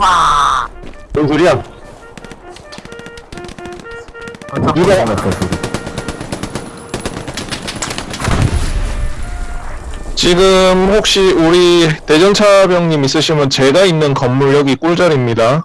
와. 뭔 소리야? 누가 잡았어? 소리 지금 혹시 우리 대전차병님 있으시면 제가 있는 건물 여기 꿀자리입니다.